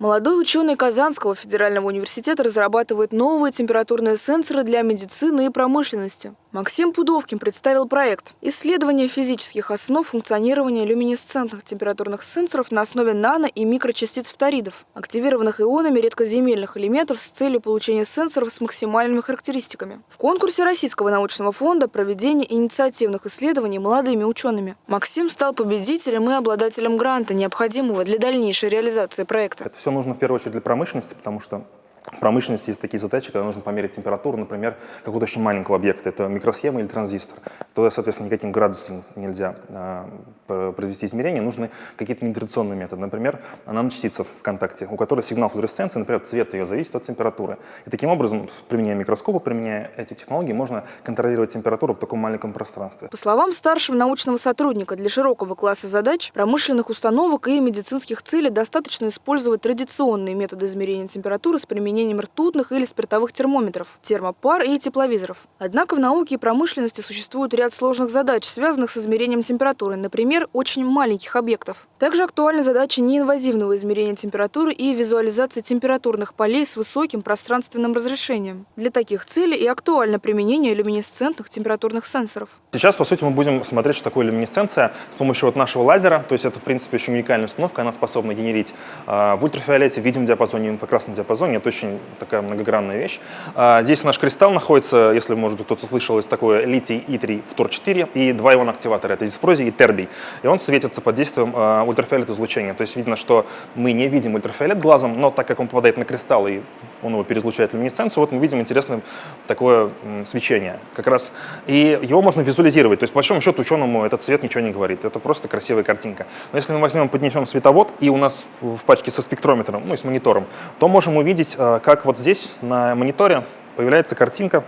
Молодой ученый Казанского федерального университета разрабатывает новые температурные сенсоры для медицины и промышленности. Максим Пудовкин представил проект «Исследование физических основ функционирования люминесцентных температурных сенсоров на основе нано- и микрочастиц фторидов, активированных ионами редкоземельных элементов с целью получения сенсоров с максимальными характеристиками». В конкурсе Российского научного фонда проведение инициативных исследований молодыми учеными. Максим стал победителем и обладателем гранта, необходимого для дальнейшей реализации проекта. Это все нужно в первую очередь для промышленности, потому что в промышленности есть такие задачи, когда нужно померить температуру, например, какого-то очень маленького объекта, это микросхема или транзистор. Туда, соответственно, никаким градусом нельзя а, провести измерения, нужны какие-то нетрадиционные методы. Например, наночастица в контакте, у которой сигнал флуоресценции, например, цвет ее зависит от температуры. И таким образом, применяя микроскопы, применяя эти технологии, можно контролировать температуру в таком маленьком пространстве. По словам старшего научного сотрудника, для широкого класса задач, промышленных установок и медицинских целей достаточно использовать традиционные методы измерения температуры с применением применением ртутных или спиртовых термометров, термопар и тепловизоров. Однако в науке и промышленности существует ряд сложных задач, связанных с измерением температуры, например, очень маленьких объектов. Также актуальны задачи неинвазивного измерения температуры и визуализации температурных полей с высоким пространственным разрешением. Для таких целей и актуально применение люминесцентных температурных сенсоров. Сейчас, по сути, мы будем смотреть, что такое люминесценция с помощью вот нашего лазера. То есть это, в принципе, очень уникальная установка. Она способна генерить э, в ультрафиолете, в видимом диапазоне, в инфракрасном диапазоне. Это очень очень такая многогранная вещь. А, здесь наш кристалл находится, если, может кто-то слышал, есть такое литий И3 фтор-4 и два иона активатора, это диспрозий и тербий. И он светится под действием а, ультрафиолет излучения. То есть видно, что мы не видим ультрафиолет глазом, но так как он попадает на кристалл и он его переизлучает люминесценцию, вот мы видим интересное такое свечение как раз. И его можно визуализировать. То есть, по большому счету, ученому этот цвет ничего не говорит. Это просто красивая картинка. Но если мы возьмем, поднесем световод, и у нас в пачке со спектрометром, ну и с монитором, то можем увидеть а, как вот здесь на мониторе появляется картинка,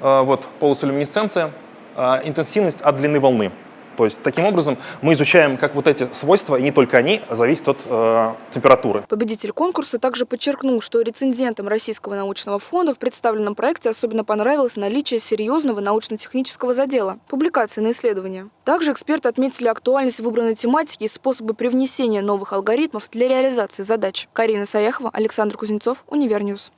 э, вот полоса люминесценции, э, интенсивность от длины волны. То есть таким образом мы изучаем, как вот эти свойства, и не только они, зависят от э, температуры. Победитель конкурса также подчеркнул, что рецензентам Российского научного фонда в представленном проекте особенно понравилось наличие серьезного научно-технического задела, публикации на исследования. Также эксперты отметили актуальность выбранной тематики и способы привнесения новых алгоритмов для реализации задач. Карина Саяхова, Александр Кузнецов, Univer News.